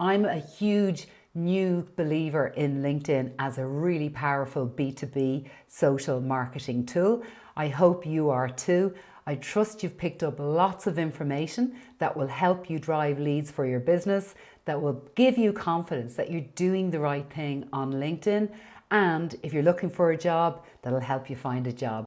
I'm a huge new believer in LinkedIn as a really powerful B2B social marketing tool. I hope you are too. I trust you've picked up lots of information that will help you drive leads for your business, that will give you confidence that you're doing the right thing on LinkedIn. And if you're looking for a job, that'll help you find a job.